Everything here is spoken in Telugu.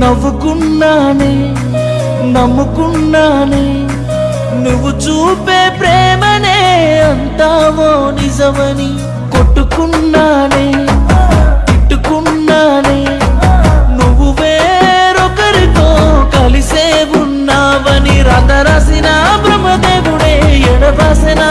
నవ్వుకున్నానే నమ్ముకున్నానే నువ్వు చూపే ప్రేమనే అంటావో నిజమని కొట్టుకున్నానే తిట్టుకున్నానే నువ్వు వేరొకరితో కలిసే ఉన్నావని రథ రాసిన బ్రహ్మదేవుడే ఎడరాసిన